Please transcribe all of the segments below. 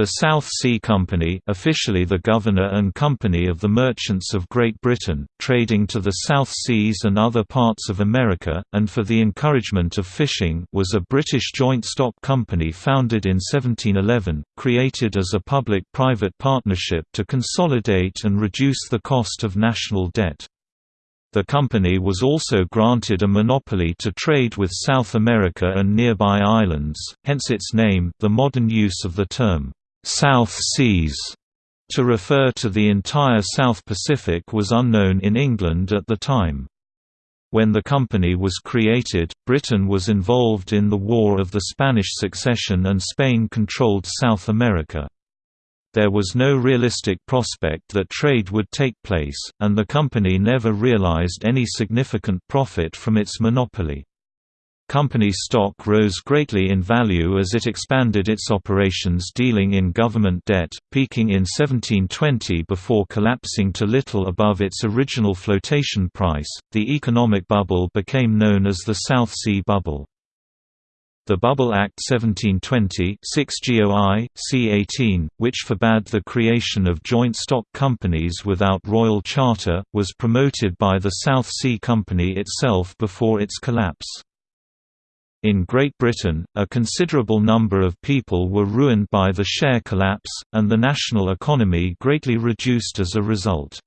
The South Sea Company officially the Governor and Company of the Merchants of Great Britain, trading to the South Seas and other parts of America, and for the encouragement of fishing was a British joint stock company founded in 1711, created as a public-private partnership to consolidate and reduce the cost of national debt. The company was also granted a monopoly to trade with South America and nearby islands, hence its name the modern use of the term, South Seas to refer to the entire South Pacific was unknown in England at the time. When the company was created, Britain was involved in the War of the Spanish Succession and Spain controlled South America. There was no realistic prospect that trade would take place, and the company never realized any significant profit from its monopoly. Company stock rose greatly in value as it expanded its operations dealing in government debt, peaking in 1720 before collapsing to little above its original flotation price. The economic bubble became known as the South Sea Bubble. The Bubble Act 1720 6 GOI, C18, which forbade the creation of joint stock companies without royal charter, was promoted by the South Sea Company itself before its collapse. In Great Britain, a considerable number of people were ruined by the share collapse, and the national economy greatly reduced as a result.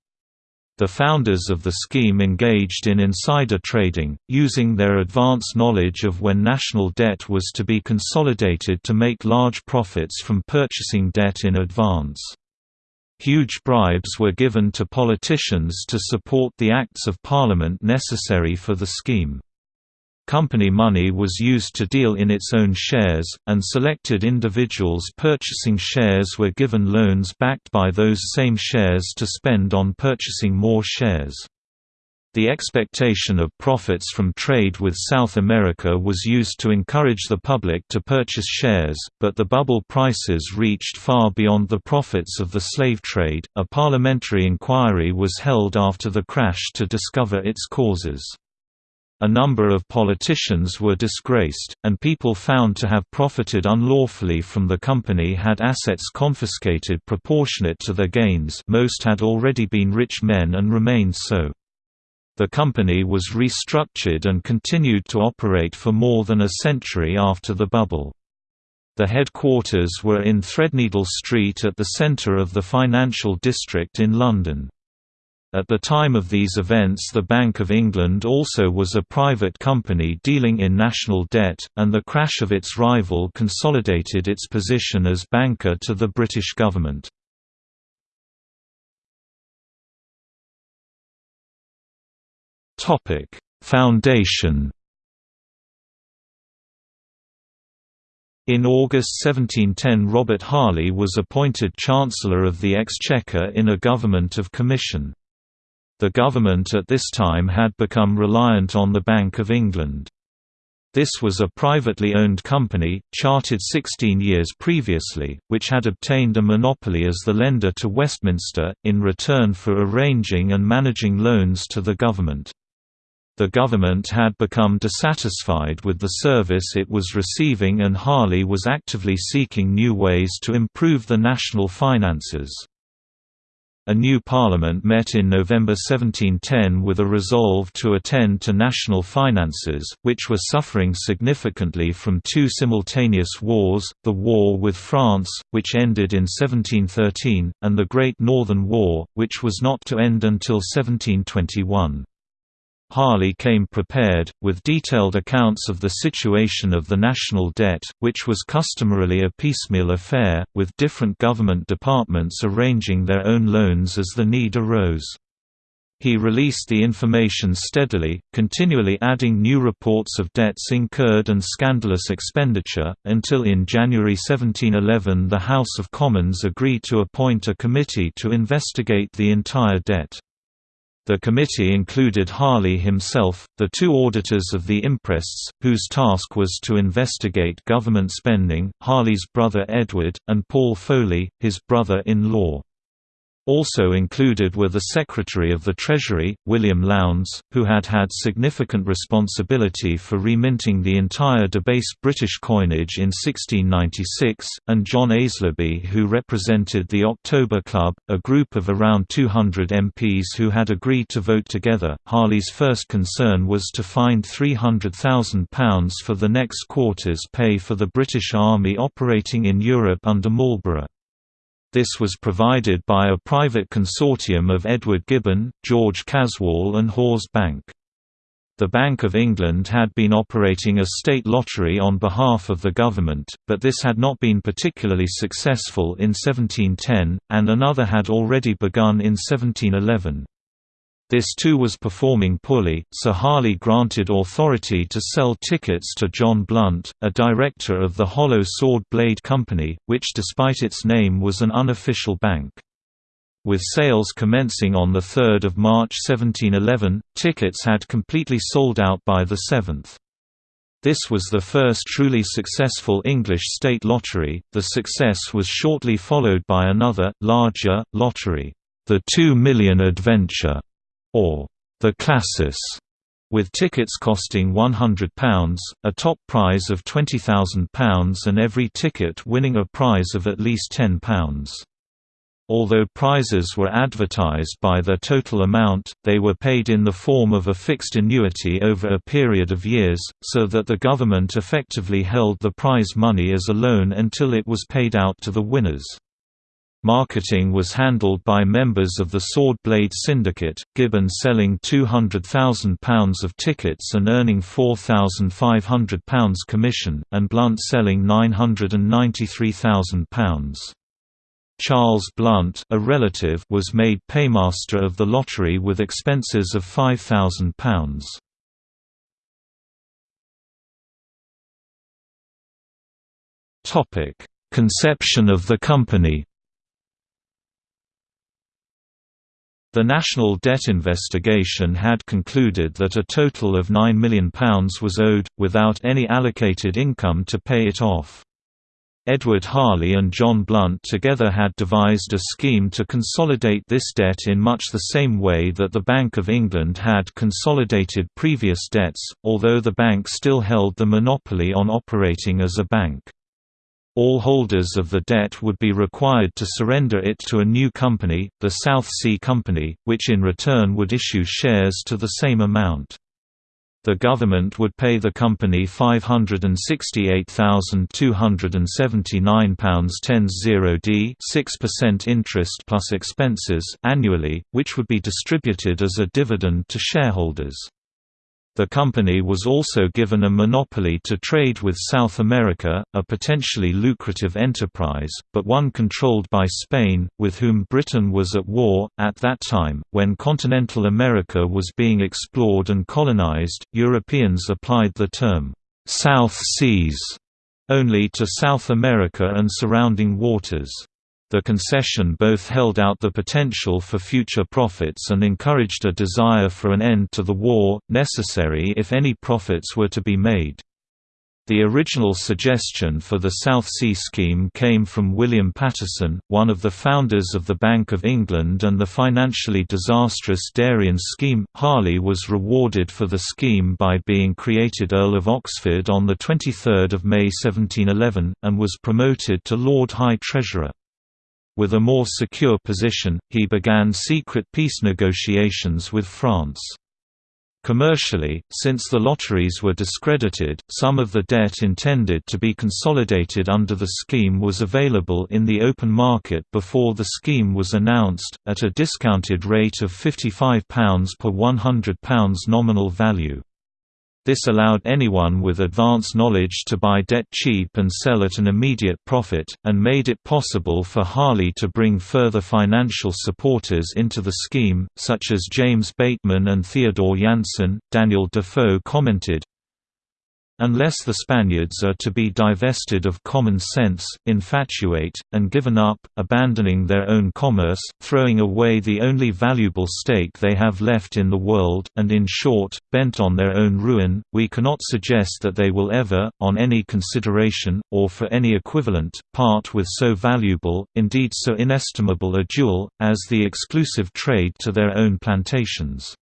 The founders of the scheme engaged in insider trading, using their advance knowledge of when national debt was to be consolidated to make large profits from purchasing debt in advance. Huge bribes were given to politicians to support the Acts of Parliament necessary for the scheme. Company money was used to deal in its own shares, and selected individuals purchasing shares were given loans backed by those same shares to spend on purchasing more shares. The expectation of profits from trade with South America was used to encourage the public to purchase shares, but the bubble prices reached far beyond the profits of the slave trade. A parliamentary inquiry was held after the crash to discover its causes. A number of politicians were disgraced, and people found to have profited unlawfully from the company had assets confiscated proportionate to their gains most had already been rich men and remained so. The company was restructured and continued to operate for more than a century after the bubble. The headquarters were in Threadneedle Street at the centre of the financial district in London. At the time of these events the Bank of England also was a private company dealing in national debt, and the crash of its rival consolidated its position as banker to the British government. Foundation In August 1710 Robert Harley was appointed Chancellor of the Exchequer in a government of commission. The government at this time had become reliant on the Bank of England. This was a privately owned company, chartered 16 years previously, which had obtained a monopoly as the lender to Westminster, in return for arranging and managing loans to the government. The government had become dissatisfied with the service it was receiving and Harley was actively seeking new ways to improve the national finances. A new parliament met in November 1710 with a resolve to attend to national finances, which were suffering significantly from two simultaneous wars, the war with France, which ended in 1713, and the Great Northern War, which was not to end until 1721. Harley came prepared, with detailed accounts of the situation of the national debt, which was customarily a piecemeal affair, with different government departments arranging their own loans as the need arose. He released the information steadily, continually adding new reports of debts incurred and scandalous expenditure, until in January 1711 the House of Commons agreed to appoint a committee to investigate the entire debt. The committee included Harley himself, the two auditors of the imprests, whose task was to investigate government spending, Harley's brother Edward, and Paul Foley, his brother-in-law. Also included were the Secretary of the Treasury, William Lowndes, who had had significant responsibility for reminting the entire debased British coinage in 1696, and John Aislabie who represented the October Club, a group of around 200 MPs who had agreed to vote together. Harley's first concern was to find £300,000 for the next quarter's pay for the British Army operating in Europe under Marlborough. This was provided by a private consortium of Edward Gibbon, George Caswall and Hoare's Bank. The Bank of England had been operating a state lottery on behalf of the government, but this had not been particularly successful in 1710, and another had already begun in 1711. This too was performing poorly, so Harley granted authority to sell tickets to John Blunt, a director of the Hollow Sword Blade Company, which despite its name was an unofficial bank. With sales commencing on 3 March 1711, tickets had completely sold out by the 7th. This was the first truly successful English state lottery. The success was shortly followed by another, larger, lottery, the Two Million Adventure, or the Classis, with tickets costing £100, a top prize of £20,000 and every ticket winning a prize of at least £10. Although prizes were advertised by their total amount, they were paid in the form of a fixed annuity over a period of years, so that the government effectively held the prize money as a loan until it was paid out to the winners. Marketing was handled by members of the Sword Blade Syndicate, Gibbon selling £200,000 of tickets and earning £4,500 commission, and Blunt selling £993,000. Charles Blunt a relative was made paymaster of the lottery with expenses of £5,000. Conception of the company The National Debt Investigation had concluded that a total of £9 million was owed, without any allocated income to pay it off. Edward Harley and John Blunt together had devised a scheme to consolidate this debt in much the same way that the Bank of England had consolidated previous debts, although the bank still held the monopoly on operating as a bank. All holders of the debt would be required to surrender it to a new company, the South Sea Company, which in return would issue shares to the same amount. The government would pay the company £568,279.10d 6% interest plus expenses annually, which would be distributed as a dividend to shareholders. The company was also given a monopoly to trade with South America, a potentially lucrative enterprise, but one controlled by Spain, with whom Britain was at war. At that time, when continental America was being explored and colonized, Europeans applied the term South Seas only to South America and surrounding waters. The concession both held out the potential for future profits and encouraged a desire for an end to the war, necessary if any profits were to be made. The original suggestion for the South Sea Scheme came from William Paterson, one of the founders of the Bank of England and the financially disastrous Darien Scheme. Harley was rewarded for the scheme by being created Earl of Oxford on 23 May 1711, and was promoted to Lord High Treasurer. With a more secure position, he began secret peace negotiations with France. Commercially, since the lotteries were discredited, some of the debt intended to be consolidated under the scheme was available in the open market before the scheme was announced, at a discounted rate of £55 per £100 nominal value. This allowed anyone with advance knowledge to buy debt cheap and sell at an immediate profit, and made it possible for Harley to bring further financial supporters into the scheme, such as James Bateman and Theodore Janssen. Daniel Defoe commented, Unless the Spaniards are to be divested of common sense, infatuate, and given up, abandoning their own commerce, throwing away the only valuable stake they have left in the world, and in short, bent on their own ruin, we cannot suggest that they will ever, on any consideration, or for any equivalent, part with so valuable, indeed so inestimable a jewel, as the exclusive trade to their own plantations.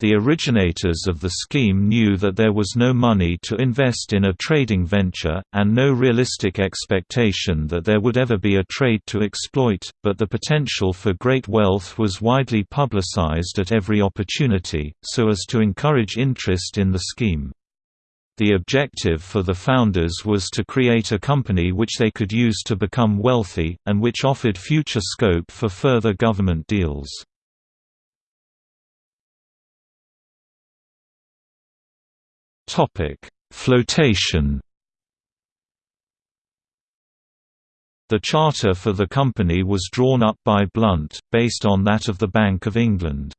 The originators of the scheme knew that there was no money to invest in a trading venture, and no realistic expectation that there would ever be a trade to exploit, but the potential for great wealth was widely publicized at every opportunity, so as to encourage interest in the scheme. The objective for the founders was to create a company which they could use to become wealthy, and which offered future scope for further government deals. Topic: Flotation. The charter for the company was drawn up by Blunt, based on that of the Bank of England.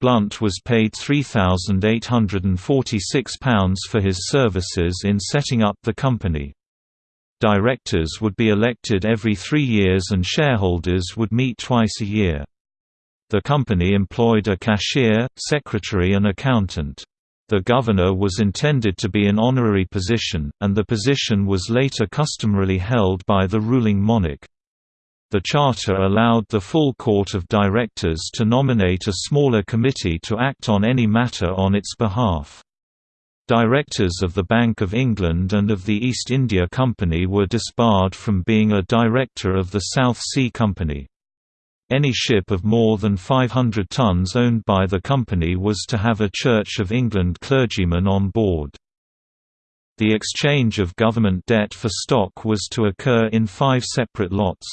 Blunt was paid £3,846 for his services in setting up the company. Directors would be elected every three years and shareholders would meet twice a year. The company employed a cashier, secretary and accountant. The governor was intended to be an honorary position, and the position was later customarily held by the ruling monarch. The charter allowed the full court of directors to nominate a smaller committee to act on any matter on its behalf. Directors of the Bank of England and of the East India Company were disbarred from being a director of the South Sea Company. Any ship of more than 500 tons owned by the company was to have a Church of England clergyman on board. The exchange of government debt for stock was to occur in five separate lots.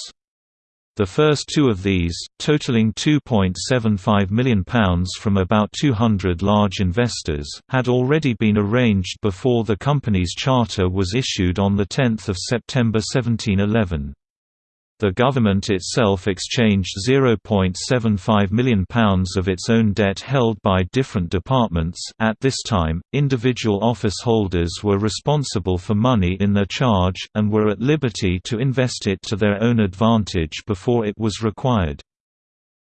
The first two of these, totaling £2.75 million from about 200 large investors, had already been arranged before the company's charter was issued on 10 September 1711. The government itself exchanged £0.75 million of its own debt held by different departments. At this time, individual office holders were responsible for money in their charge, and were at liberty to invest it to their own advantage before it was required.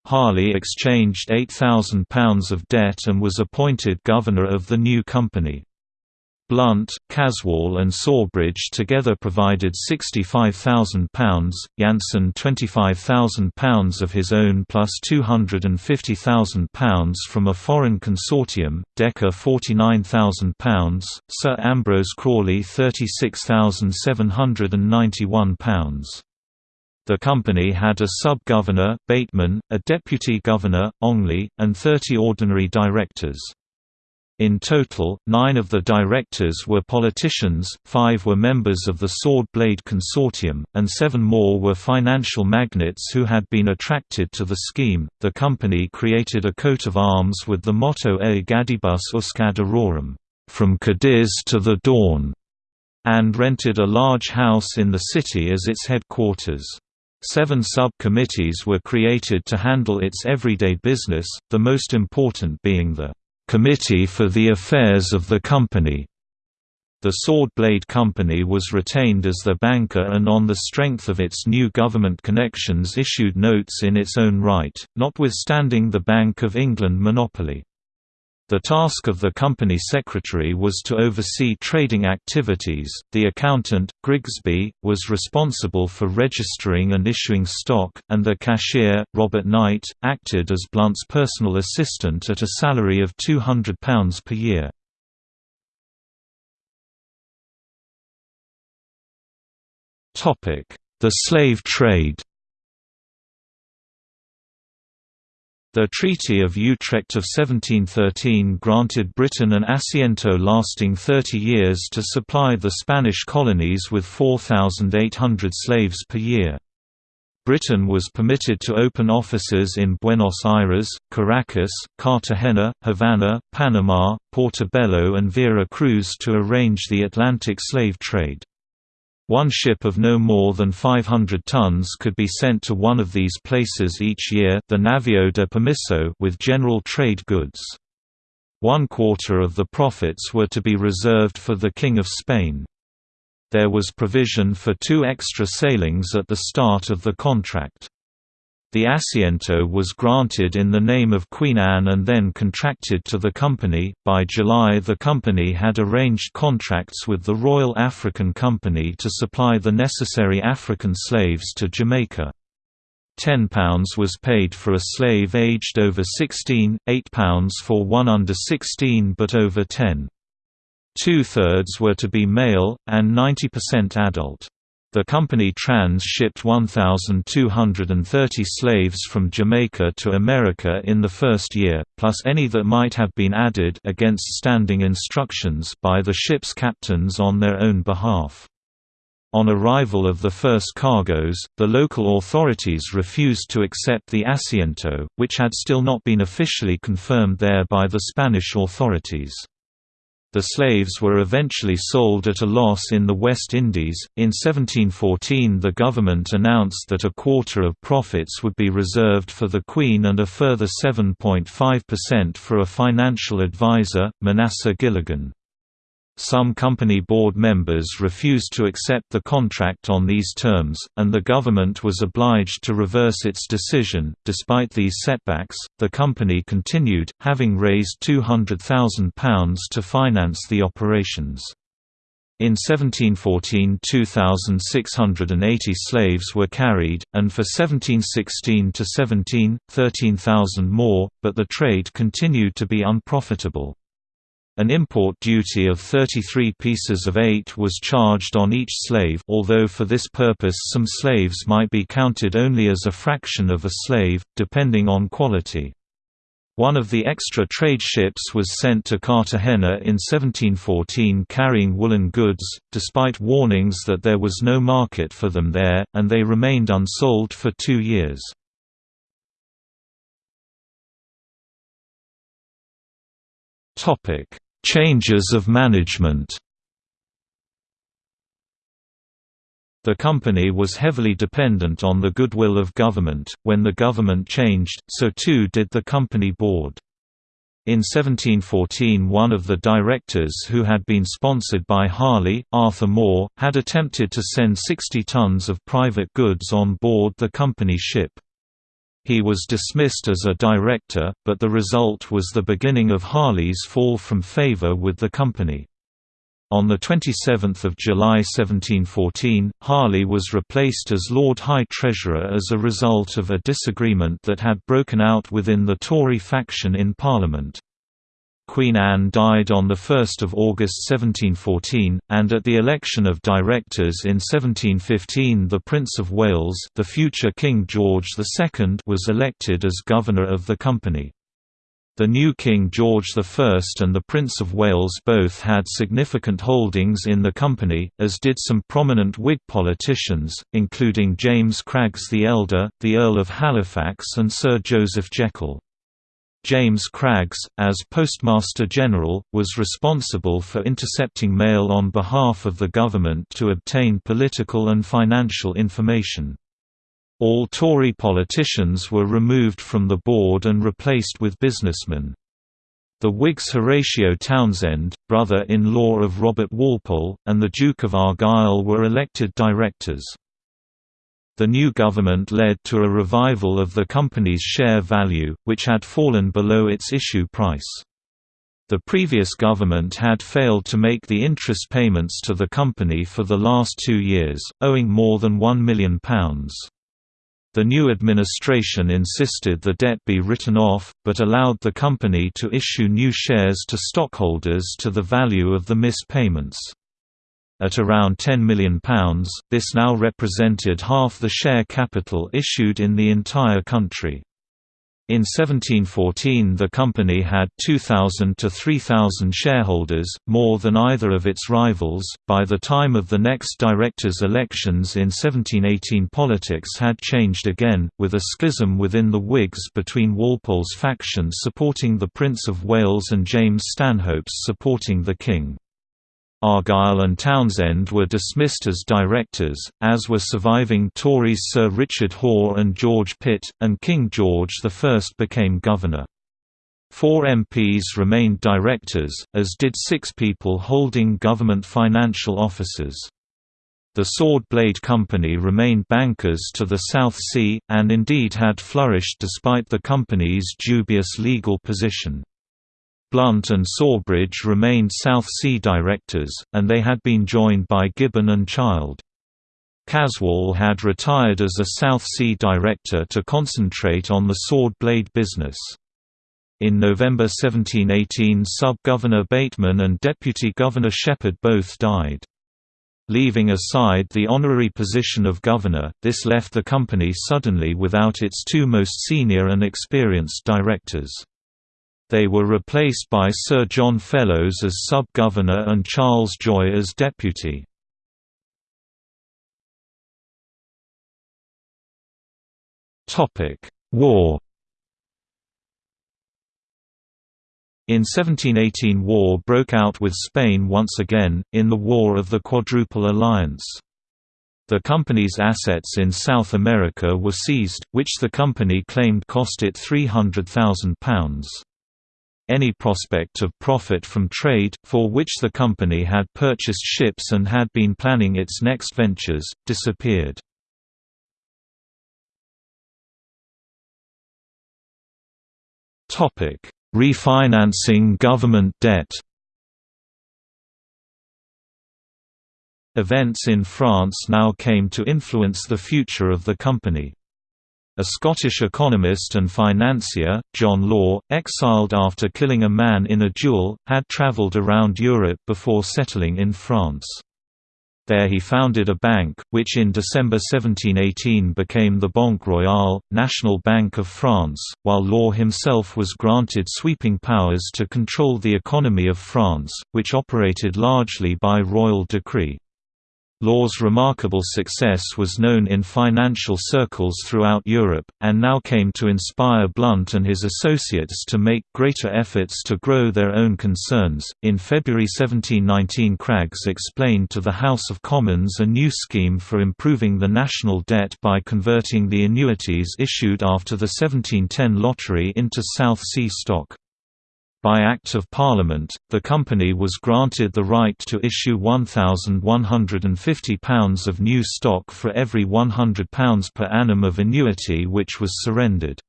Harley exchanged £8,000 of debt and was appointed governor of the new company. Blunt, Caswall and Sawbridge together provided £65,000, Janssen £25,000 of his own plus £250,000 from a foreign consortium, Decker £49,000, Sir Ambrose Crowley £36,791. The company had a sub-governor, Bateman, a deputy governor, Ongley, and 30 ordinary directors. In total, nine of the directors were politicians, five were members of the Sword Blade Consortium, and seven more were financial magnates who had been attracted to the scheme. The company created a coat of arms with the motto E Gadibus Usque ad Auroram, from Cadiz to the dawn, and rented a large house in the city as its headquarters. Seven sub-committees were created to handle its everyday business, the most important being the Committee for the Affairs of the Company. The Sword Blade Company was retained as the banker and on the strength of its new government connections issued notes in its own right, notwithstanding the Bank of England monopoly. The task of the company secretary was to oversee trading activities. The accountant, Grigsby, was responsible for registering and issuing stock, and the cashier, Robert Knight, acted as Blunt's personal assistant at a salary of £200 per year. The slave trade The Treaty of Utrecht of 1713 granted Britain an asiento lasting 30 years to supply the Spanish colonies with 4,800 slaves per year. Britain was permitted to open offices in Buenos Aires, Caracas, Cartagena, Havana, Panama, Portobello and Vera Cruz to arrange the Atlantic slave trade. One ship of no more than 500 tons could be sent to one of these places each year the Navio de Permiso with general trade goods. One quarter of the profits were to be reserved for the King of Spain. There was provision for two extra sailings at the start of the contract. The Asiento was granted in the name of Queen Anne and then contracted to the company. By July, the company had arranged contracts with the Royal African Company to supply the necessary African slaves to Jamaica. £10 was paid for a slave aged over 16, £8 for one under 16 but over 10. Two-thirds were to be male, and 90% adult. The company trans-shipped 1,230 slaves from Jamaica to America in the first year, plus any that might have been added against standing instructions by the ship's captains on their own behalf. On arrival of the first cargoes, the local authorities refused to accept the asiento, which had still not been officially confirmed there by the Spanish authorities. The slaves were eventually sold at a loss in the West Indies. In 1714, the government announced that a quarter of profits would be reserved for the Queen and a further 7.5% for a financial advisor, Manasseh Gilligan. Some company board members refused to accept the contract on these terms, and the government was obliged to reverse its decision. Despite these setbacks, the company continued, having raised £200,000 to finance the operations. In 1714 2,680 slaves were carried, and for 1716–17, 13,000 more, but the trade continued to be unprofitable. An import duty of 33 pieces of eight was charged on each slave although for this purpose some slaves might be counted only as a fraction of a slave, depending on quality. One of the extra trade ships was sent to Cartagena in 1714 carrying woolen goods, despite warnings that there was no market for them there, and they remained unsold for two years. Topic: Changes of management. The company was heavily dependent on the goodwill of government. When the government changed, so too did the company board. In 1714 one of the directors who had been sponsored by Harley, Arthur Moore, had attempted to send 60 tons of private goods on board the company ship. He was dismissed as a director, but the result was the beginning of Harley's fall from favor with the company. On 27 July 1714, Harley was replaced as Lord High Treasurer as a result of a disagreement that had broken out within the Tory faction in Parliament. Queen Anne died on 1 August 1714, and at the election of directors in 1715 the Prince of Wales the future King George II was elected as governor of the company. The new King George I and the Prince of Wales both had significant holdings in the company, as did some prominent Whig politicians, including James Craggs the Elder, the Earl of Halifax and Sir Joseph Jekyll. James Craggs, as Postmaster General, was responsible for intercepting mail on behalf of the government to obtain political and financial information. All Tory politicians were removed from the board and replaced with businessmen. The Whigs Horatio Townshend, brother-in-law of Robert Walpole, and the Duke of Argyll were elected directors. The new government led to a revival of the company's share value, which had fallen below its issue price. The previous government had failed to make the interest payments to the company for the last two years, owing more than £1 million. The new administration insisted the debt be written off, but allowed the company to issue new shares to stockholders to the value of the missed payments. At around £10 million, this now represented half the share capital issued in the entire country. In 1714 the company had 2,000 to 3,000 shareholders, more than either of its rivals. By the time of the next directors' elections in 1718 politics had changed again, with a schism within the Whigs between Walpole's faction supporting the Prince of Wales and James Stanhope's supporting the King. Argyll and Townshend were dismissed as directors, as were surviving Tories Sir Richard Hoare and George Pitt, and King George I became governor. Four MPs remained directors, as did six people holding government financial offices. The Sword Blade Company remained bankers to the South Sea, and indeed had flourished despite the company's dubious legal position. Blunt and Sawbridge remained South Sea directors, and they had been joined by Gibbon and Child. Caswall had retired as a South Sea director to concentrate on the sword blade business. In November 1718 Sub-Governor Bateman and Deputy Governor Shepherd both died. Leaving aside the honorary position of governor, this left the company suddenly without its two most senior and experienced directors. They were replaced by Sir John Fellowes as sub-governor and Charles Joye as deputy. War In 1718 war broke out with Spain once again, in the War of the Quadruple Alliance. The company's assets in South America were seized, which the company claimed cost it £300,000. Any prospect of profit from trade, for which the company had purchased ships and had been planning its next ventures, disappeared. Refinancing government debt Events in France now came to influence the future of the company. A Scottish economist and financier, John Law, exiled after killing a man in a duel, had travelled around Europe before settling in France. There he founded a bank, which in December 1718 became the Banque Royale, National Bank of France, while Law himself was granted sweeping powers to control the economy of France, which operated largely by royal decree. Law's remarkable success was known in financial circles throughout Europe, and now came to inspire Blunt and his associates to make greater efforts to grow their own concerns. In February 1719, Craggs explained to the House of Commons a new scheme for improving the national debt by converting the annuities issued after the 1710 lottery into South Sea stock. By Act of Parliament, the company was granted the right to issue £1,150 of new stock for every £100 per annum of annuity which was surrendered.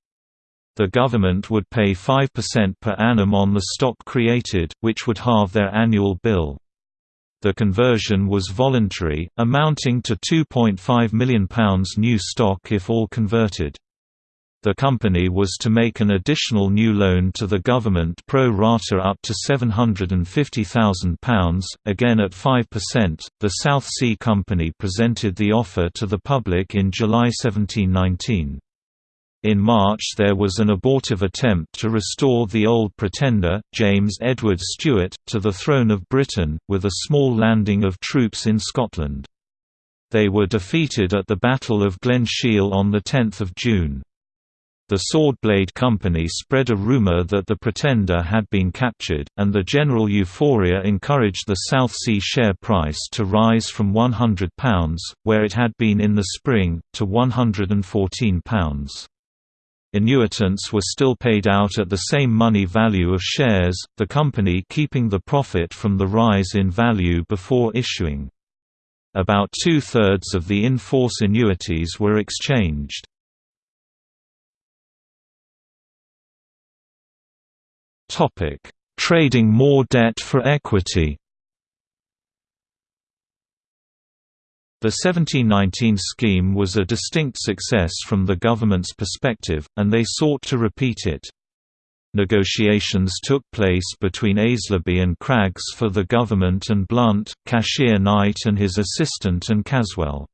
The government would pay 5% per annum on the stock created, which would halve their annual bill. The conversion was voluntary, amounting to £2.5 million new stock if all converted. The company was to make an additional new loan to the government pro rata up to £750,000, again at 5%. The South Sea Company presented the offer to the public in July 1719. In March there was an abortive attempt to restore the old pretender, James Edward Stuart, to the throne of Britain, with a small landing of troops in Scotland. They were defeated at the Battle of Glen Shiel on 10 June. The Sword Blade Company spread a rumor that the Pretender had been captured, and the general euphoria encouraged the South Sea share price to rise from £100, where it had been in the spring, to £114. Annuitants were still paid out at the same money value of shares, the company keeping the profit from the rise in value before issuing. About two-thirds of the in-force annuities were exchanged. Topic: Trading more debt for equity. The 1719 scheme was a distinct success from the government's perspective, and they sought to repeat it. Negotiations took place between Aislabie and Craggs for the government and Blunt, Cashier Knight and his assistant and Caswall.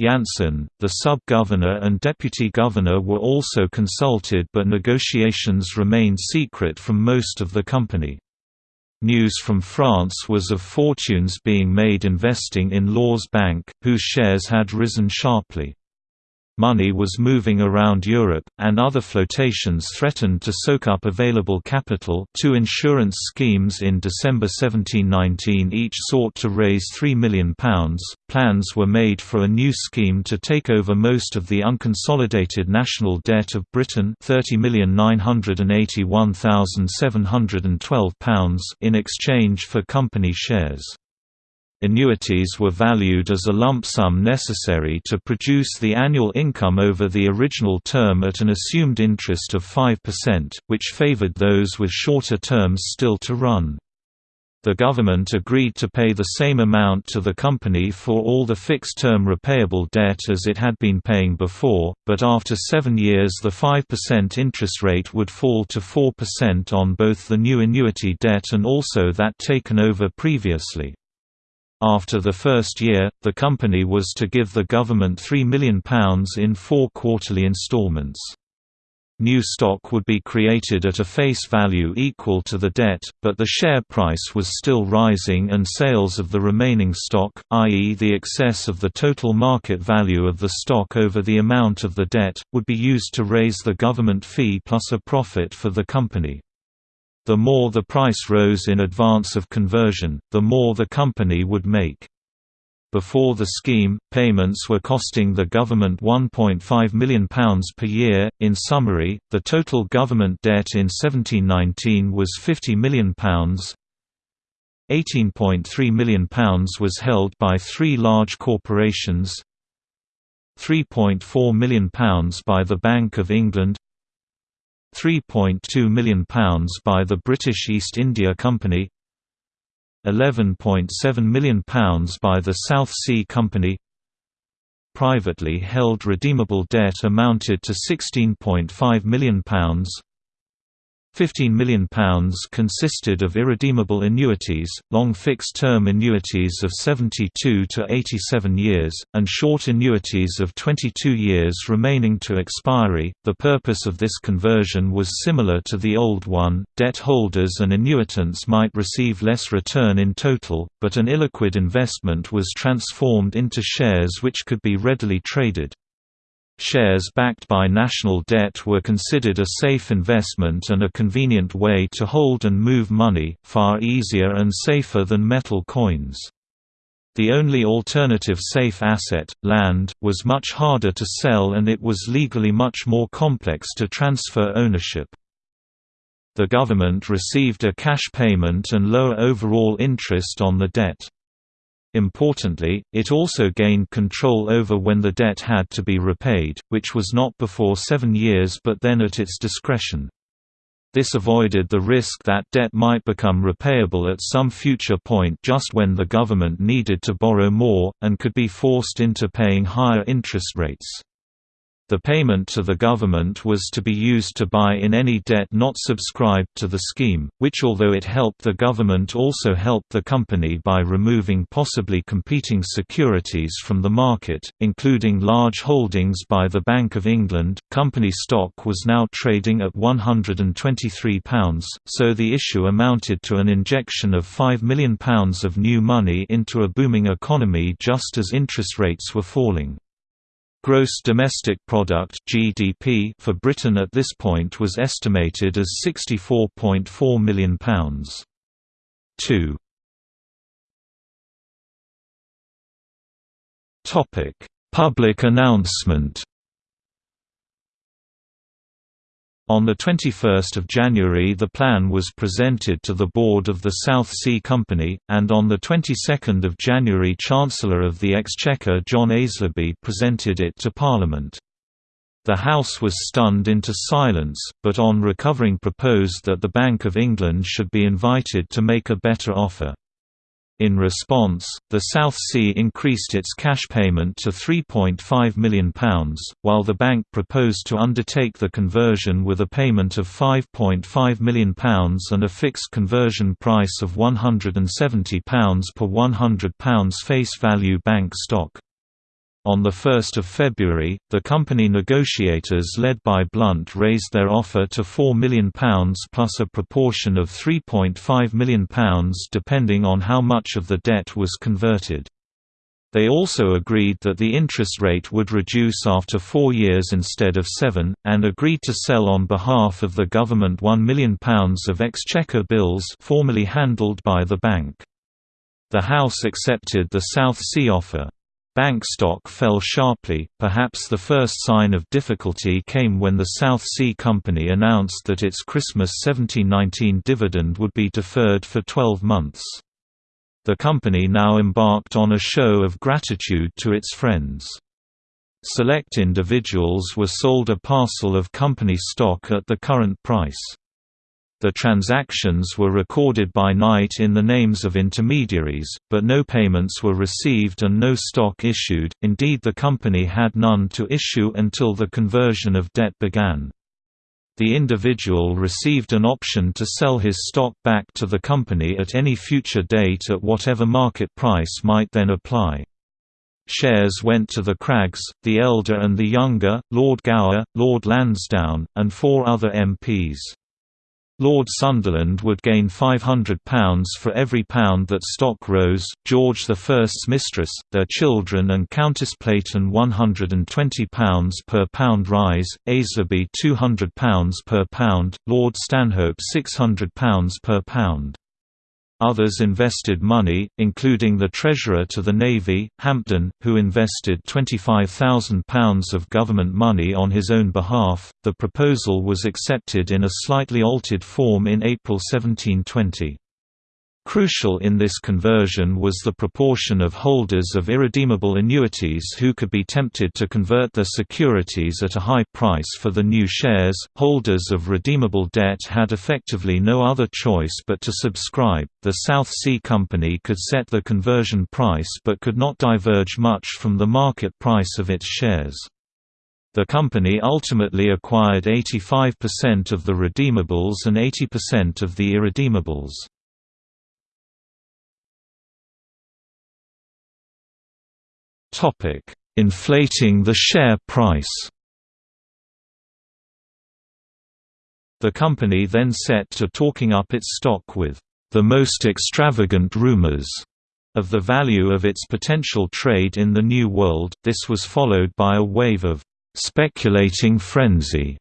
Janssen, the sub-governor and deputy governor were also consulted but negotiations remained secret from most of the company. News from France was of fortunes being made investing in Law's Bank, whose shares had risen sharply. Money was moving around Europe, and other flotations threatened to soak up available capital two insurance schemes in December 1719 each sought to raise £3 million. Plans were made for a new scheme to take over most of the unconsolidated national debt of Britain £30,981,712 in exchange for company shares. Annuities were valued as a lump sum necessary to produce the annual income over the original term at an assumed interest of 5%, which favored those with shorter terms still to run. The government agreed to pay the same amount to the company for all the fixed-term repayable debt as it had been paying before, but after seven years the 5% interest rate would fall to 4% on both the new annuity debt and also that taken over previously. After the first year, the company was to give the government £3 million in four quarterly instalments. New stock would be created at a face value equal to the debt, but the share price was still rising and sales of the remaining stock, i.e. the excess of the total market value of the stock over the amount of the debt, would be used to raise the government fee plus a profit for the company. The more the price rose in advance of conversion, the more the company would make. Before the scheme, payments were costing the government £1.5 million per year. In summary, the total government debt in 1719 was £50 million. £18.3 million was held by three large corporations, £3.4 million by the Bank of England, £3.2 million by the British East India Company £11.7 million by the South Sea Company Privately held redeemable debt amounted to £16.5 million £15 million consisted of irredeemable annuities, long fixed-term annuities of 72 to 87 years, and short annuities of 22 years remaining to expiry. The purpose of this conversion was similar to the old one, debt holders and annuitants might receive less return in total, but an illiquid investment was transformed into shares which could be readily traded. Shares backed by national debt were considered a safe investment and a convenient way to hold and move money, far easier and safer than metal coins. The only alternative safe asset, land, was much harder to sell and it was legally much more complex to transfer ownership. The government received a cash payment and lower overall interest on the debt. Importantly, it also gained control over when the debt had to be repaid, which was not before seven years but then at its discretion. This avoided the risk that debt might become repayable at some future point just when the government needed to borrow more, and could be forced into paying higher interest rates. The payment to the government was to be used to buy in any debt not subscribed to the scheme, which although it helped the government also helped the company by removing possibly competing securities from the market, including large holdings by the Bank of England. Company stock was now trading at £123, so the issue amounted to an injection of £5 million of new money into a booming economy just as interest rates were falling. Gross domestic product (GDP) for Britain at this point was estimated as 64.4 million pounds. 2. Topic: Public announcement. On 21 January the plan was presented to the board of the South Sea Company, and on the 22nd of January Chancellor of the Exchequer John Aislabie presented it to Parliament. The House was stunned into silence, but on recovering proposed that the Bank of England should be invited to make a better offer. In response, the South Sea increased its cash payment to £3.5 million, while the bank proposed to undertake the conversion with a payment of £5.5 million and a fixed conversion price of £170 per £100 face value bank stock. On 1 February, the company negotiators led by Blunt raised their offer to £4 million plus a proportion of £3.5 million depending on how much of the debt was converted. They also agreed that the interest rate would reduce after four years instead of seven, and agreed to sell on behalf of the government £1 million of exchequer bills formerly handled by the bank. The House accepted the South Sea offer. Bank stock fell sharply, perhaps the first sign of difficulty came when the South Sea Company announced that its Christmas 1719 dividend would be deferred for 12 months. The company now embarked on a show of gratitude to its friends. Select individuals were sold a parcel of company stock at the current price. The transactions were recorded by night in the names of intermediaries, but no payments were received and no stock issued, indeed the company had none to issue until the conversion of debt began the individual received an option to sell his stock back to the company at any future date at whatever market price might then apply. Shares went to the Craggs, the elder and the younger, Lord Gower, Lord Lansdowne, and four other MPs. Lord Sunderland would gain £500 for every pound that stock rose, George I's mistress, their children and Countess Platen £120 per pound rise, Aislabie £200 per pound, Lord Stanhope £600 per pound. Others invested money, including the Treasurer to the Navy, Hampden, who invested £25,000 of government money on his own behalf. The proposal was accepted in a slightly altered form in April 1720. Crucial in this conversion was the proportion of holders of irredeemable annuities who could be tempted to convert their securities at a high price for the new shares. Holders of redeemable debt had effectively no other choice but to subscribe. The South Sea Company could set the conversion price but could not diverge much from the market price of its shares. The company ultimately acquired 85% of the redeemables and 80% of the irredeemables. Topic: Inflating the share price. The company then set to talking up its stock with the most extravagant rumors of the value of its potential trade in the New World. This was followed by a wave of speculating frenzy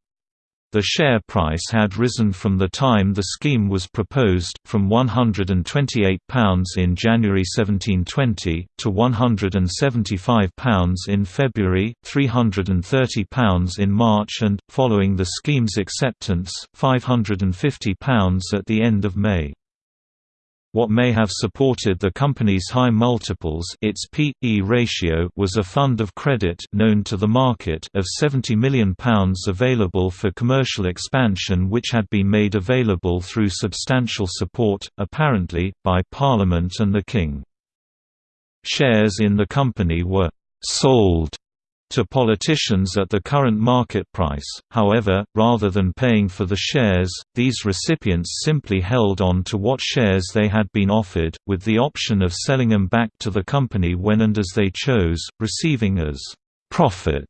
the share price had risen from the time the scheme was proposed, from £128 in January 1720, to £175 in February, £330 in March and, following the scheme's acceptance, £550 at the end of May. What may have supported the company's high multiples its P/E ratio was a fund of credit known to the market of £70 million available for commercial expansion which had been made available through substantial support, apparently, by Parliament and the King. Shares in the company were «sold» to politicians at the current market price, however, rather than paying for the shares, these recipients simply held on to what shares they had been offered, with the option of selling them back to the company when and as they chose, receiving as «profit»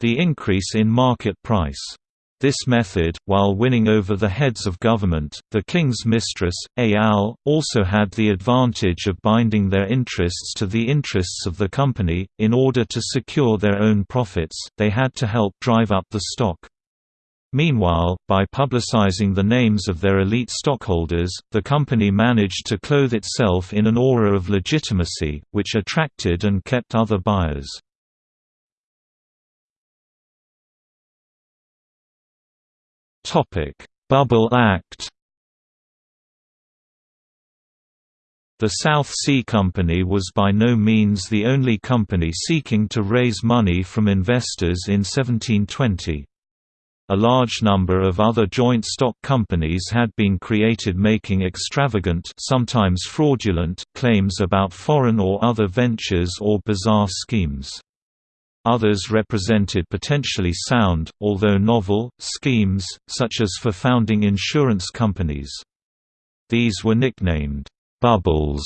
the increase in market price. This method, while winning over the heads of government, the king's mistress, Ayal, also had the advantage of binding their interests to the interests of the company. In order to secure their own profits, they had to help drive up the stock. Meanwhile, by publicizing the names of their elite stockholders, the company managed to clothe itself in an aura of legitimacy, which attracted and kept other buyers. Topic: Bubble Act. The South Sea Company was by no means the only company seeking to raise money from investors in 1720. A large number of other joint stock companies had been created making extravagant sometimes fraudulent claims about foreign or other ventures or bizarre schemes. Others represented potentially sound, although novel, schemes, such as for founding insurance companies. These were nicknamed, "'bubbles'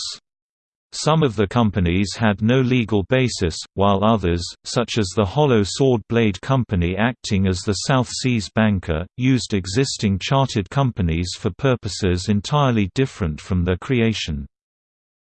Some of the companies had no legal basis, while others, such as the Hollow Sword Blade Company acting as the South Seas banker, used existing chartered companies for purposes entirely different from their creation.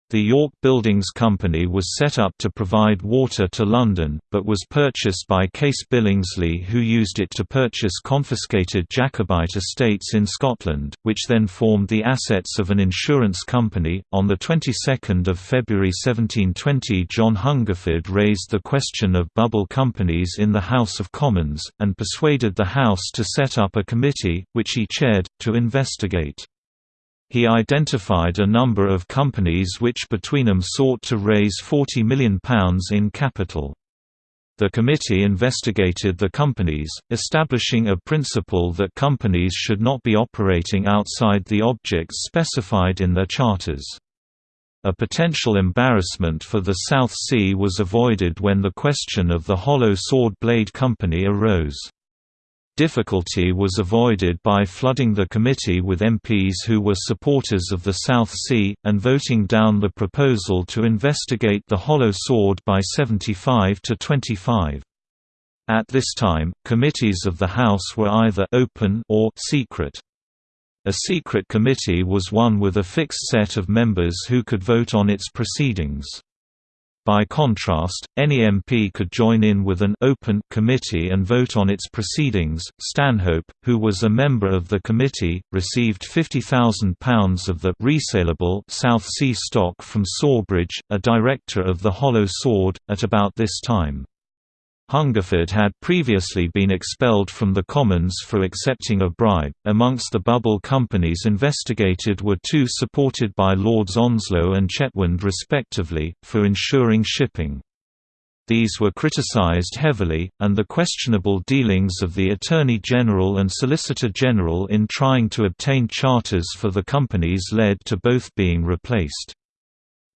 The York Buildings Company was set up to provide water to London, but was purchased by Case Billingsley who used it to purchase confiscated Jacobite estates in Scotland, which then formed the assets of an insurance company. On the 22nd of February 1720 John Hungerford raised the question of bubble companies in the House of Commons, and persuaded the House to set up a committee, which he chaired, to investigate. He identified a number of companies which between them sought to raise £40 million in capital. The committee investigated the companies, establishing a principle that companies should not be operating outside the objects specified in their charters. A potential embarrassment for the South Sea was avoided when the question of the Hollow Sword Blade Company arose. Difficulty was avoided by flooding the committee with MPs who were supporters of the South Sea, and voting down the proposal to investigate the Hollow Sword by 75 to 25. At this time, committees of the House were either «open» or «secret». A secret committee was one with a fixed set of members who could vote on its proceedings. By contrast, any MP could join in with an open committee and vote on its proceedings. Stanhope, who was a member of the committee, received £50,000 of the resaleable South Sea stock from Sawbridge, a director of the Hollow Sword, at about this time. Hungerford had previously been expelled from the Commons for accepting a bribe. Amongst the bubble companies investigated were two supported by Lords Onslow and Chetwynd respectively, for insuring shipping. These were criticised heavily, and the questionable dealings of the Attorney General and Solicitor General in trying to obtain charters for the companies led to both being replaced.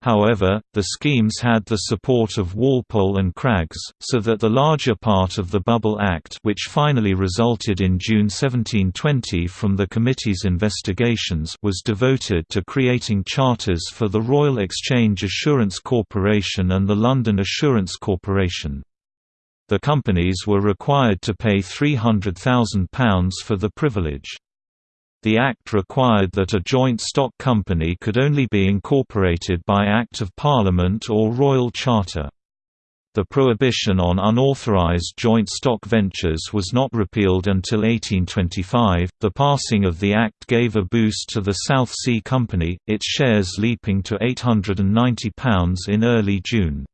However, the schemes had the support of Walpole and Craggs, so that the larger part of the Bubble Act which finally resulted in June 1720 from the committee's investigations was devoted to creating charters for the Royal Exchange Assurance Corporation and the London Assurance Corporation. The companies were required to pay £300,000 for the privilege. The Act required that a joint stock company could only be incorporated by Act of Parliament or Royal Charter. The prohibition on unauthorized joint stock ventures was not repealed until 1825. The passing of the Act gave a boost to the South Sea Company, its shares leaping to £890 in early June.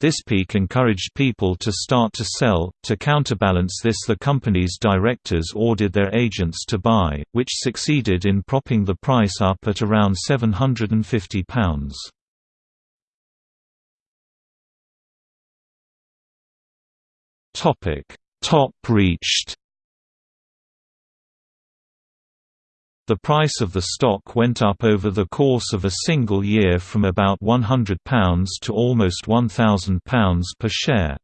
This peak encouraged people to start to sell. To counterbalance this, the company's directors ordered their agents to buy, which succeeded in propping the price up at around £750. Topic: Top reached. The price of the stock went up over the course of a single year from about £100 to almost £1,000 per share.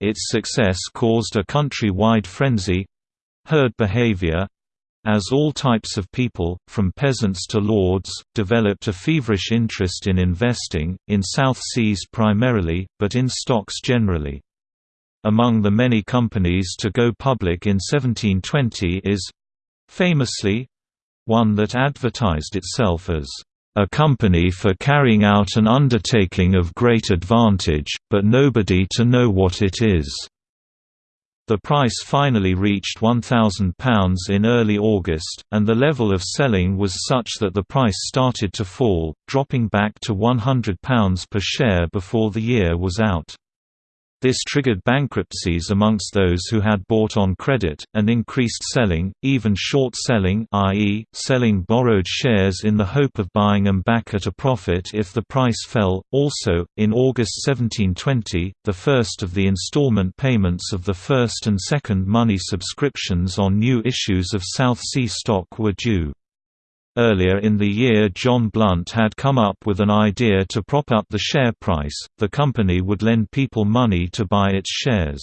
Its success caused a country-wide frenzy—herd behaviour, as all types of people, from peasants to lords, developed a feverish interest in investing, in South Seas primarily, but in stocks generally. Among the many companies to go public in 1720 is famously one that advertised itself as a company for carrying out an undertaking of great advantage, but nobody to know what it is. The price finally reached £1,000 in early August, and the level of selling was such that the price started to fall, dropping back to £100 per share before the year was out. This triggered bankruptcies amongst those who had bought on credit, and increased selling, even short selling i.e., selling borrowed shares in the hope of buying them back at a profit if the price fell. Also, in August 1720, the first of the installment payments of the first and second money subscriptions on new issues of South Sea stock were due. Earlier in the year John Blunt had come up with an idea to prop up the share price, the company would lend people money to buy its shares.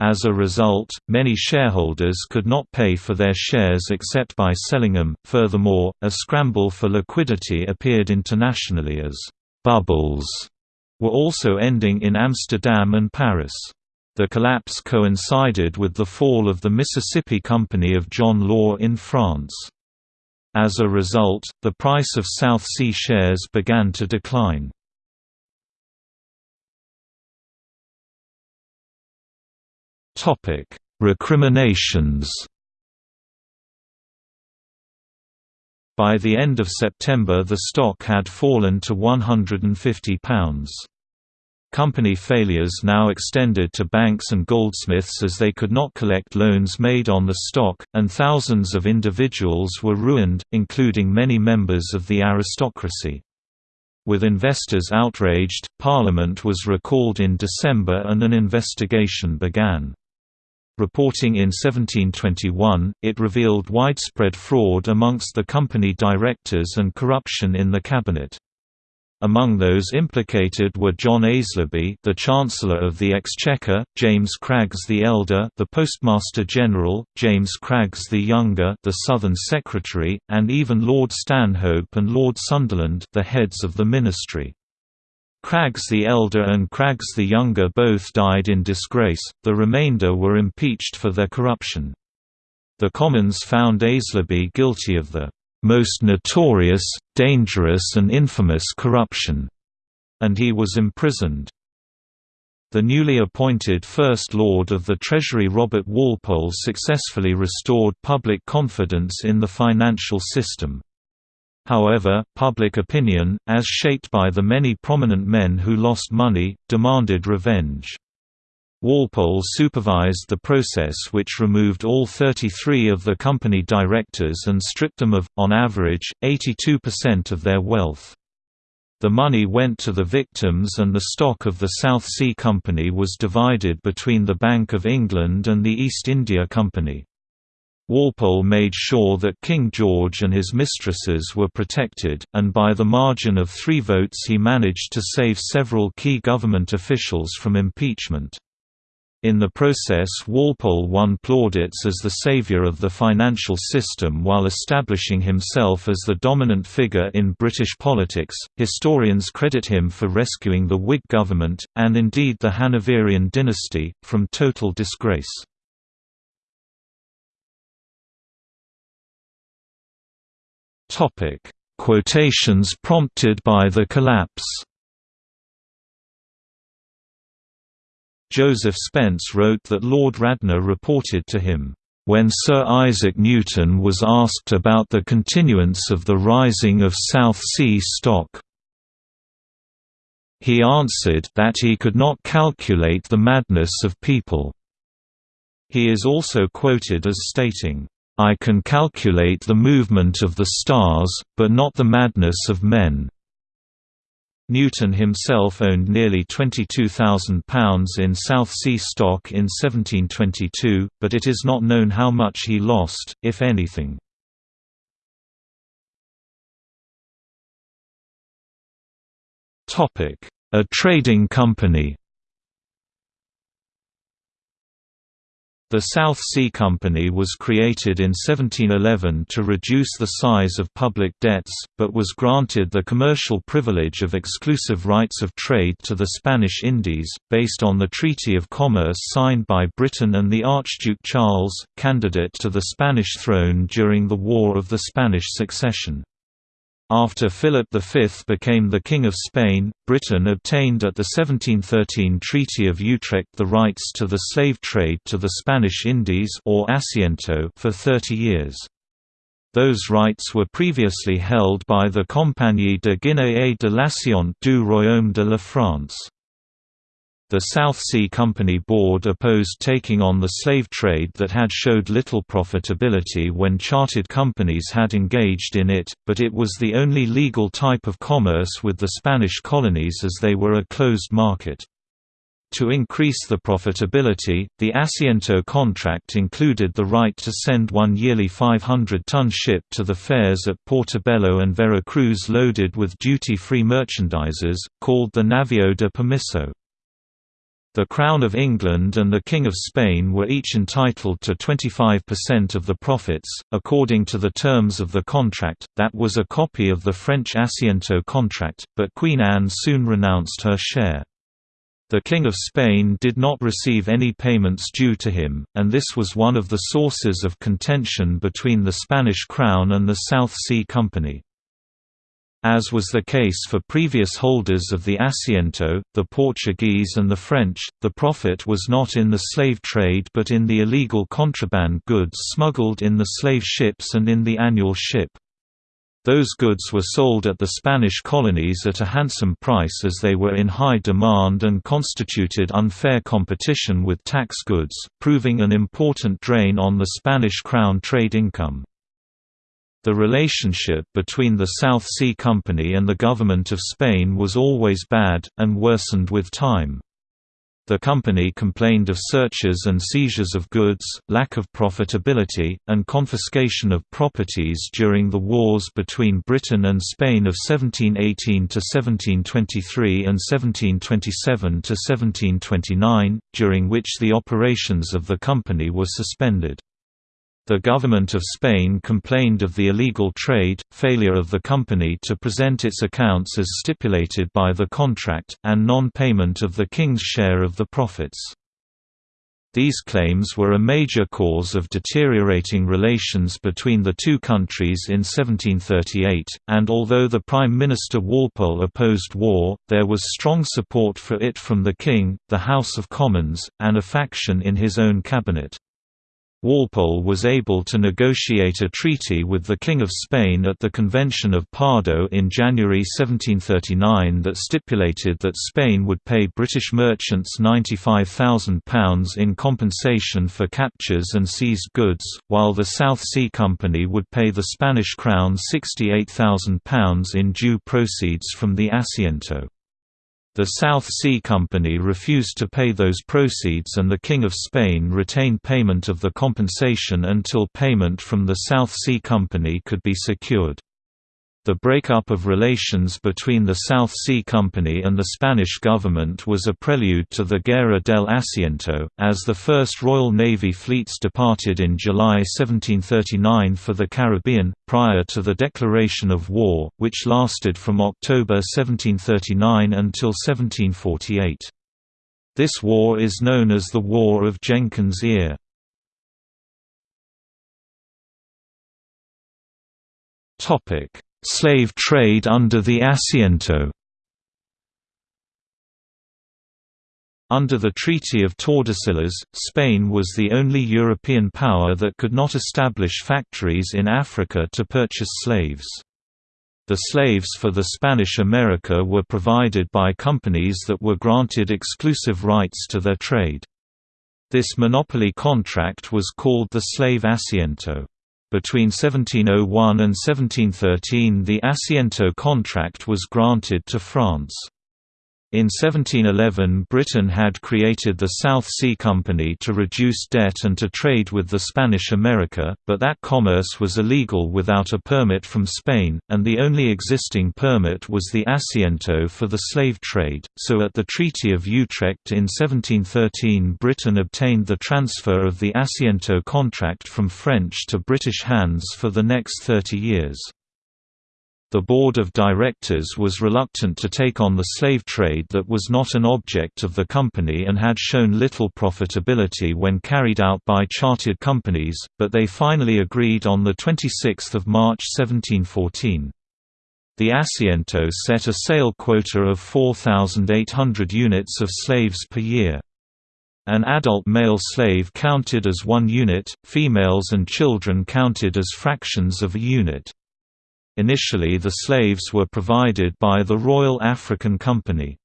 As a result, many shareholders could not pay for their shares except by selling them. Furthermore, a scramble for liquidity appeared internationally as bubbles were also ending in Amsterdam and Paris. The collapse coincided with the fall of the Mississippi Company of John Law in France. As a result, the price of South Sea shares began to decline. Recriminations By the end of September the stock had fallen to £150. Company failures now extended to banks and goldsmiths as they could not collect loans made on the stock, and thousands of individuals were ruined, including many members of the aristocracy. With investors outraged, Parliament was recalled in December and an investigation began. Reporting in 1721, it revealed widespread fraud amongst the company directors and corruption in the cabinet. Among those implicated were John Aislabie, the Chancellor of the Exchequer, James Craggs the Elder, the Postmaster General, James Craggs the Younger, the Southern Secretary, and even Lord Stanhope and Lord Sunderland, the heads of the ministry. Craggs the Elder and Craggs the Younger both died in disgrace, the remainder were impeached for their corruption. The Commons found Aislabie guilty of the most notorious, dangerous and infamous corruption", and he was imprisoned. The newly appointed First Lord of the Treasury Robert Walpole successfully restored public confidence in the financial system. However, public opinion, as shaped by the many prominent men who lost money, demanded revenge. Walpole supervised the process which removed all 33 of the company directors and stripped them of, on average, 82% of their wealth. The money went to the victims and the stock of the South Sea Company was divided between the Bank of England and the East India Company. Walpole made sure that King George and his mistresses were protected, and by the margin of three votes he managed to save several key government officials from impeachment. In the process Walpole won plaudits as the savior of the financial system while establishing himself as the dominant figure in British politics. Historians credit him for rescuing the Whig government, and indeed the Hanoverian dynasty, from total disgrace. Quotations prompted by the collapse Joseph Spence wrote that Lord Radnor reported to him, "...when Sir Isaac Newton was asked about the continuance of the rising of South Sea stock, he answered that he could not calculate the madness of people." He is also quoted as stating, "...I can calculate the movement of the stars, but not the madness of men." Newton himself owned nearly £22,000 in South Sea stock in 1722, but it is not known how much he lost, if anything. A trading company The South Sea Company was created in 1711 to reduce the size of public debts, but was granted the commercial privilege of exclusive rights of trade to the Spanish Indies, based on the Treaty of Commerce signed by Britain and the Archduke Charles, candidate to the Spanish throne during the War of the Spanish Succession. After Philip V became the King of Spain, Britain obtained at the 1713 Treaty of Utrecht the rights to the slave trade to the Spanish Indies or Asiento for 30 years. Those rights were previously held by the Compagnie de Guinée et de l'Assiette du Royaume de la France. The South Sea Company Board opposed taking on the slave trade that had showed little profitability when chartered companies had engaged in it, but it was the only legal type of commerce with the Spanish colonies as they were a closed market. To increase the profitability, the Asiento contract included the right to send one yearly 500-ton ship to the fairs at Portobello and Veracruz loaded with duty-free merchandises, called the Navio de Permiso. The Crown of England and the King of Spain were each entitled to 25% of the profits, according to the terms of the contract, that was a copy of the French Asiento contract, but Queen Anne soon renounced her share. The King of Spain did not receive any payments due to him, and this was one of the sources of contention between the Spanish crown and the South Sea Company. As was the case for previous holders of the Asiento, the Portuguese and the French, the profit was not in the slave trade but in the illegal contraband goods smuggled in the slave ships and in the annual ship. Those goods were sold at the Spanish colonies at a handsome price as they were in high demand and constituted unfair competition with tax goods, proving an important drain on the Spanish crown trade income. The relationship between the South Sea Company and the government of Spain was always bad, and worsened with time. The company complained of searches and seizures of goods, lack of profitability, and confiscation of properties during the wars between Britain and Spain of 1718–1723 and 1727–1729, during which the operations of the company were suspended. The government of Spain complained of the illegal trade, failure of the company to present its accounts as stipulated by the contract, and non-payment of the king's share of the profits. These claims were a major cause of deteriorating relations between the two countries in 1738, and although the Prime Minister Walpole opposed war, there was strong support for it from the King, the House of Commons, and a faction in his own cabinet. Walpole was able to negotiate a treaty with the King of Spain at the Convention of Pardo in January 1739 that stipulated that Spain would pay British merchants £95,000 in compensation for captures and seized goods, while the South Sea Company would pay the Spanish crown £68,000 in due proceeds from the Asiento. The South Sea Company refused to pay those proceeds and the King of Spain retained payment of the compensation until payment from the South Sea Company could be secured. The breakup of relations between the South Sea Company and the Spanish government was a prelude to the Guerra del Asiento, as the first Royal Navy fleets departed in July 1739 for the Caribbean, prior to the declaration of war, which lasted from October 1739 until 1748. This war is known as the War of Jenkins' Ear. Topic Slave trade under the Asiento Under the Treaty of Tordesillas, Spain was the only European power that could not establish factories in Africa to purchase slaves. The slaves for the Spanish America were provided by companies that were granted exclusive rights to their trade. This monopoly contract was called the Slave Asiento. Between 1701 and 1713 the Asiento contract was granted to France. In 1711 Britain had created the South Sea Company to reduce debt and to trade with the Spanish America, but that commerce was illegal without a permit from Spain, and the only existing permit was the Asiento for the slave trade, so at the Treaty of Utrecht in 1713 Britain obtained the transfer of the Asiento contract from French to British hands for the next 30 years. The board of directors was reluctant to take on the slave trade that was not an object of the company and had shown little profitability when carried out by chartered companies, but they finally agreed on 26 March 1714. The Asiento set a sale quota of 4,800 units of slaves per year. An adult male slave counted as one unit, females and children counted as fractions of a unit. Initially the slaves were provided by the Royal African Company.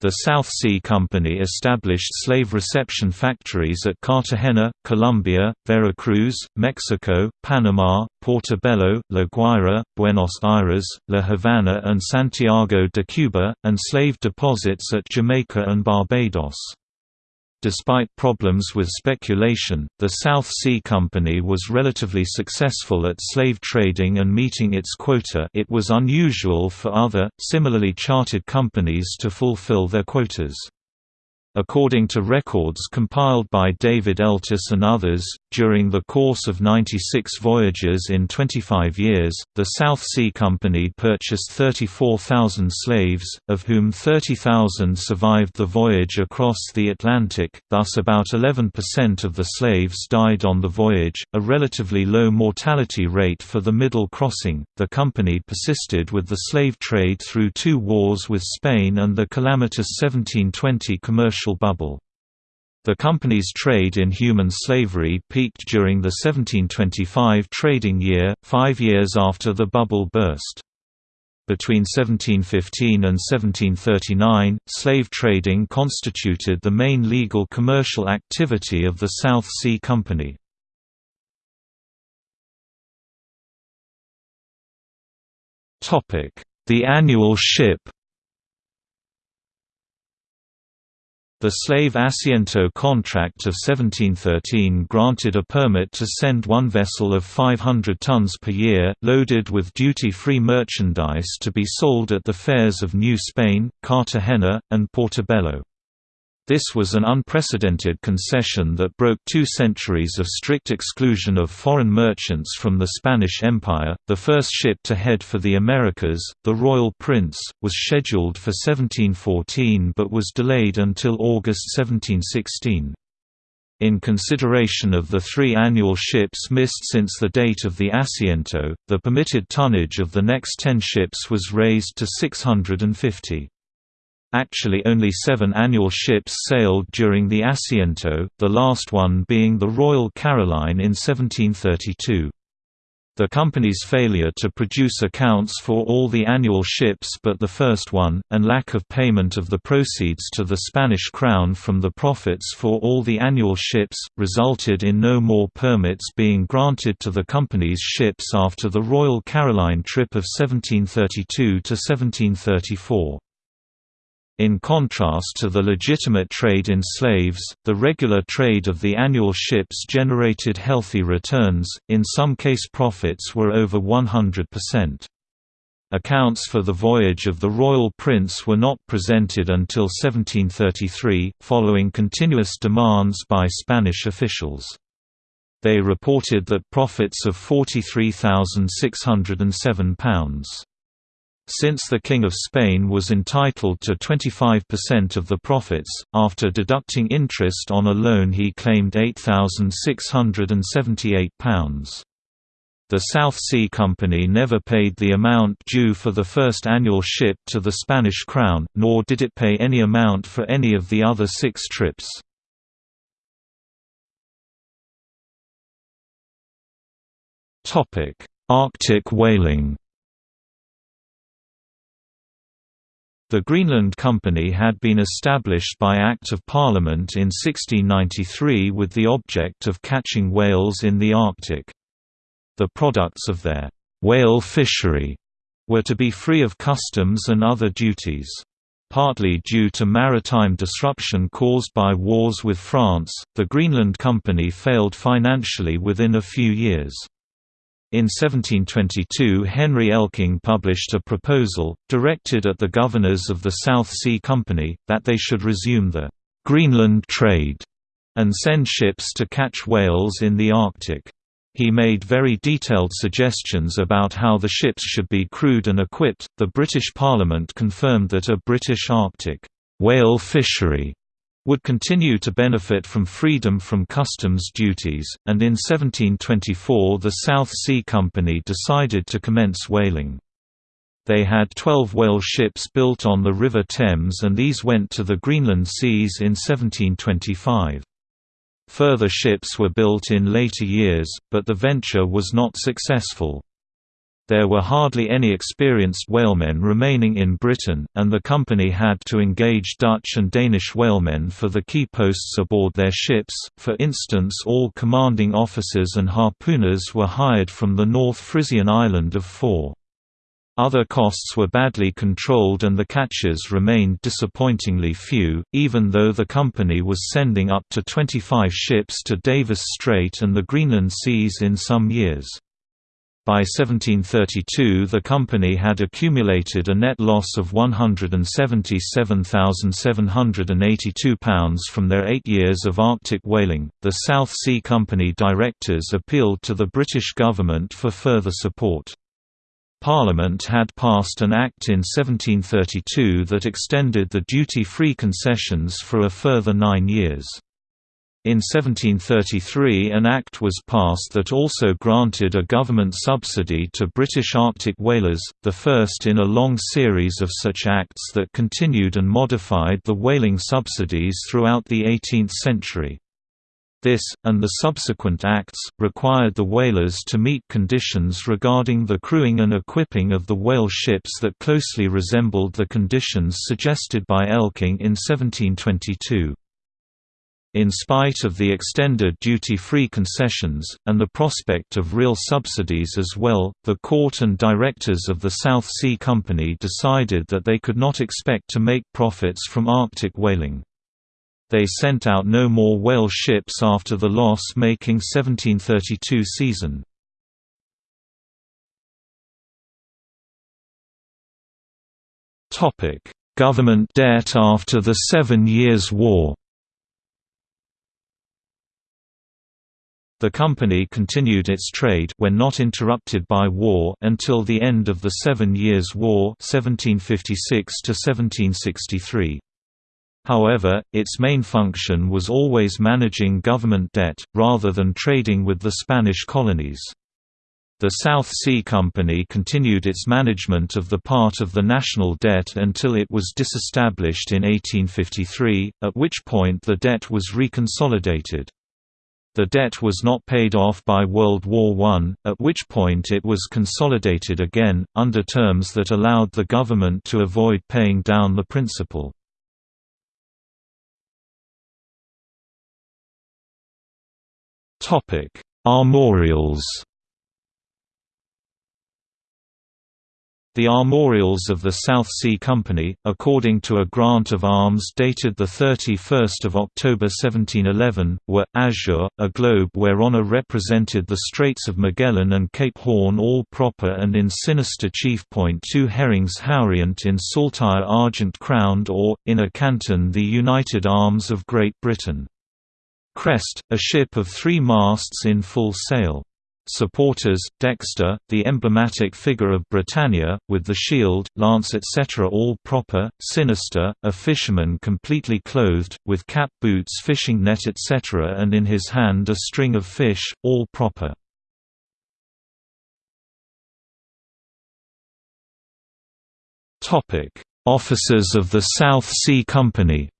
The South Sea Company established slave reception factories at Cartagena, Colombia, Veracruz, Mexico, Panama, Portobelo, La Guaira, Buenos Aires, La Habana and Santiago de Cuba, and slave deposits at Jamaica and Barbados. Despite problems with speculation, the South Sea Company was relatively successful at slave trading and meeting its quota it was unusual for other, similarly chartered companies to fulfill their quotas. According to records compiled by David Eltis and others, during the course of 96 voyages in 25 years, the South Sea Company purchased 34,000 slaves, of whom 30,000 survived the voyage across the Atlantic, thus about 11% of the slaves died on the voyage, a relatively low mortality rate for the middle crossing. The company persisted with the slave trade through two wars with Spain and the calamitous 1720 commercial bubble. The company's trade in human slavery peaked during the 1725 trading year, five years after the bubble burst. Between 1715 and 1739, slave trading constituted the main legal commercial activity of the South Sea Company. The annual ship The slave Asiento contract of 1713 granted a permit to send one vessel of 500 tons per year, loaded with duty-free merchandise to be sold at the fairs of New Spain, Cartagena, and Portobello. This was an unprecedented concession that broke two centuries of strict exclusion of foreign merchants from the Spanish Empire. The first ship to head for the Americas, the Royal Prince, was scheduled for 1714 but was delayed until August 1716. In consideration of the three annual ships missed since the date of the Asiento, the permitted tonnage of the next ten ships was raised to 650. Actually only seven annual ships sailed during the Asiento, the last one being the Royal Caroline in 1732. The company's failure to produce accounts for all the annual ships but the first one, and lack of payment of the proceeds to the Spanish crown from the profits for all the annual ships, resulted in no more permits being granted to the company's ships after the Royal Caroline trip of 1732 to 1734. In contrast to the legitimate trade in slaves, the regular trade of the annual ships generated healthy returns, in some case profits were over 100%. Accounts for the voyage of the Royal Prince were not presented until 1733, following continuous demands by Spanish officials. They reported that profits of £43,607. Since the King of Spain was entitled to 25% of the profits, after deducting interest on a loan he claimed £8,678. The South Sea Company never paid the amount due for the first annual ship to the Spanish crown, nor did it pay any amount for any of the other six trips. Arctic whaling The Greenland Company had been established by Act of Parliament in 1693 with the object of catching whales in the Arctic. The products of their whale fishery were to be free of customs and other duties. Partly due to maritime disruption caused by wars with France, the Greenland Company failed financially within a few years. In 1722 Henry Elking published a proposal, directed at the governors of the South Sea Company, that they should resume the «Greenland trade» and send ships to catch whales in the Arctic. He made very detailed suggestions about how the ships should be crewed and equipped. The British Parliament confirmed that a British Arctic whale fishery would continue to benefit from freedom from customs duties, and in 1724 the South Sea Company decided to commence whaling. They had 12 whale ships built on the River Thames and these went to the Greenland seas in 1725. Further ships were built in later years, but the venture was not successful. There were hardly any experienced whalemen remaining in Britain, and the company had to engage Dutch and Danish whalemen for the key posts aboard their ships, for instance all commanding officers and harpooners were hired from the North Frisian island of Föhr. Other costs were badly controlled and the catches remained disappointingly few, even though the company was sending up to 25 ships to Davis Strait and the Greenland seas in some years. By 1732 the company had accumulated a net loss of £177,782 from their eight years of Arctic whaling. The South Sea Company directors appealed to the British government for further support. Parliament had passed an Act in 1732 that extended the duty-free concessions for a further nine years. In 1733 an act was passed that also granted a government subsidy to British Arctic whalers, the first in a long series of such acts that continued and modified the whaling subsidies throughout the 18th century. This, and the subsequent acts, required the whalers to meet conditions regarding the crewing and equipping of the whale ships that closely resembled the conditions suggested by Elking in 1722. In spite of the extended duty-free concessions, and the prospect of real subsidies as well, the court and directors of the South Sea Company decided that they could not expect to make profits from Arctic whaling. They sent out no more whale ships after the loss-making 1732 season. Government debt after the Seven Years' War The company continued its trade when not interrupted by war until the end of the Seven Years' War 1756 -1763. However, its main function was always managing government debt, rather than trading with the Spanish colonies. The South Sea Company continued its management of the part of the national debt until it was disestablished in 1853, at which point the debt was reconsolidated. The debt was not paid off by World War I, at which point it was consolidated again, under terms that allowed the government to avoid paying down the principal. Armorials The armorials of the South Sea Company, according to a grant of arms dated 31 October 1711, were, azure, a globe whereon are represented the Straits of Magellan and Cape Horn all proper and in sinister chief point two herrings haurient in saltire argent crowned or, in a canton the united arms of Great Britain. Crest, a ship of three masts in full sail. Supporters, Dexter, the emblematic figure of Britannia, with the shield, lance etc. all proper, Sinister, a fisherman completely clothed, with cap boots fishing net etc. and in his hand a string of fish, all proper. Officers of the South Sea Company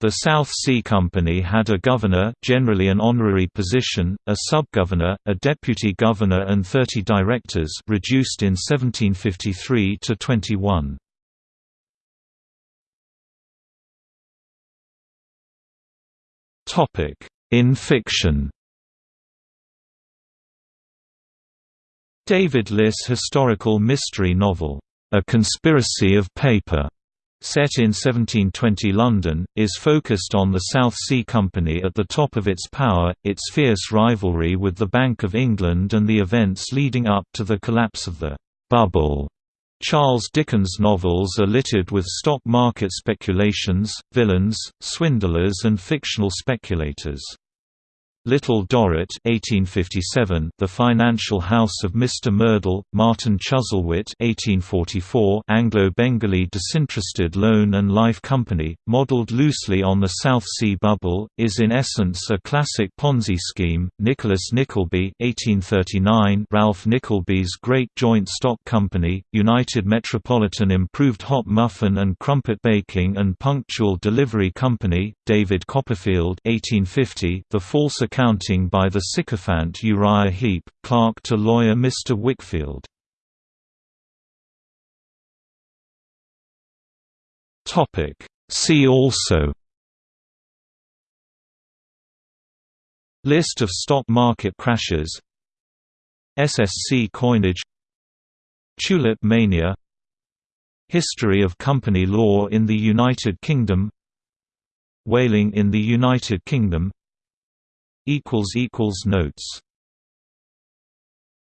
The South Sea Company had a governor generally an honorary position, a sub-governor, a deputy governor and 30 directors reduced in 1753 to 21. In fiction David Liss historical mystery novel, A Conspiracy of Paper set in 1720 London, is focused on the South Sea Company at the top of its power, its fierce rivalry with the Bank of England and the events leading up to the collapse of the «bubble». Charles Dickens' novels are littered with stock market speculations, villains, swindlers and fictional speculators. Little Dorrit 1857, The Financial House of Mr. Merdle, Martin Chuzzlewit 1844, Anglo-Bengali disinterested loan and life company, modelled loosely on the South Sea Bubble, is in essence a classic Ponzi scheme. Nicholas Nickleby 1839, Ralph Nickleby's Great Joint Stock Company, United Metropolitan Improved Hot Muffin and Crumpet Baking and Punctual Delivery Company, David Copperfield 1850, The False accounting by the sycophant Uriah Heep, clerk to lawyer Mr. Wickfield. See also. List of stock market crashes. SSC coinage. Tulip mania. History of company law in the United Kingdom. Whaling in the United Kingdom Notes